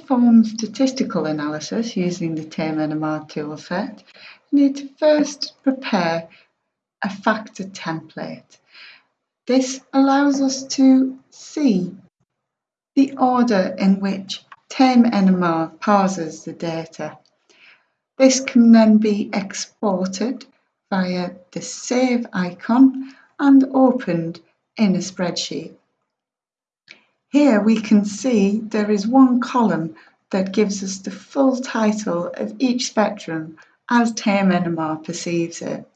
perform statistical analysis using the TAME-NMR toolset, you need to first prepare a factor template. This allows us to see the order in which TAME-NMR parses the data. This can then be exported via the Save icon and opened in a spreadsheet. Here we can see there is one column that gives us the full title of each spectrum as TAME-NMR perceives it.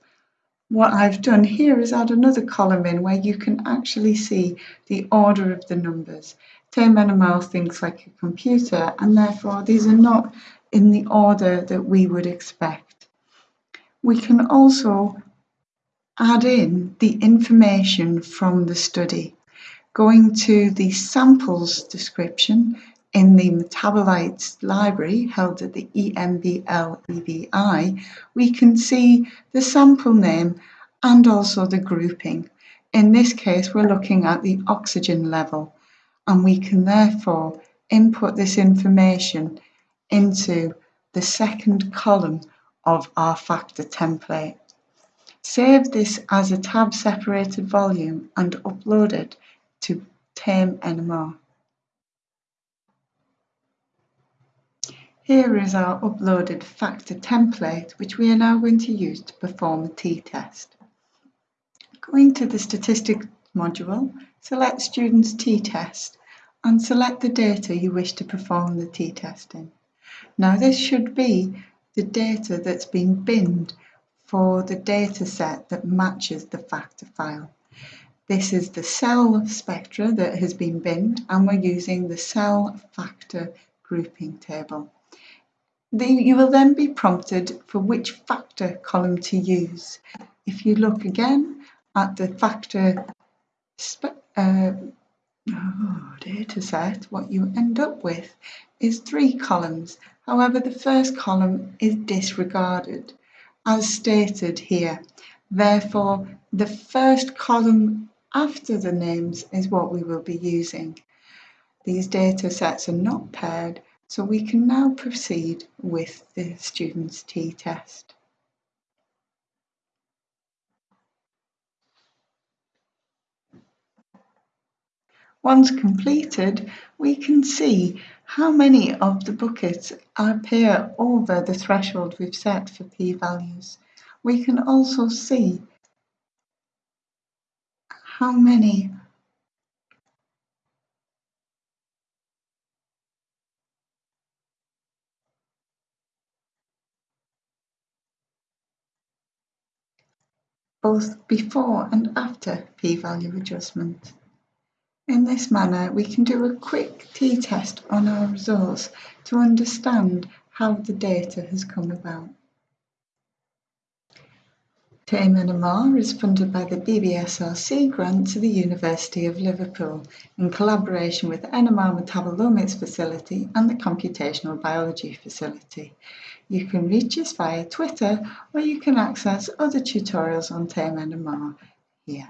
What I've done here is add another column in where you can actually see the order of the numbers. TAME-NMR thinks like a computer and therefore these are not in the order that we would expect. We can also add in the information from the study. Going to the samples description in the MetaboLights library held at the EMBL EBI, we can see the sample name and also the grouping. In this case, we're looking at the oxygen level and we can therefore input this information into the second column of our factor template. Save this as a tab separated volume and upload it to TAME-NMR. Here is our uploaded factor template, which we are now going to use to perform a t-test. Going to the Statistics module, select Students t-test and select the data you wish to perform the t-test in. Now this should be the data that's been binned for the data set that matches the factor file. This is the cell spectra that has been binned and we're using the cell factor grouping table. The, you will then be prompted for which factor column to use. If you look again at the factor uh, oh, data set, what you end up with is three columns. However, the first column is disregarded, as stated here. Therefore, the first column after the names is what we will be using. These data sets are not paired, so we can now proceed with the student's t-test. Once completed, we can see how many of the buckets appear over the threshold we've set for p-values. We can also see how many both before and after p-value adjustment. In this manner, we can do a quick t-test on our results to understand how the data has come about. TAME-NMR is funded by the BBSRC grant to the University of Liverpool in collaboration with NMR Metabolomics Facility and the Computational Biology Facility. You can reach us via Twitter or you can access other tutorials on TAME-NMR here.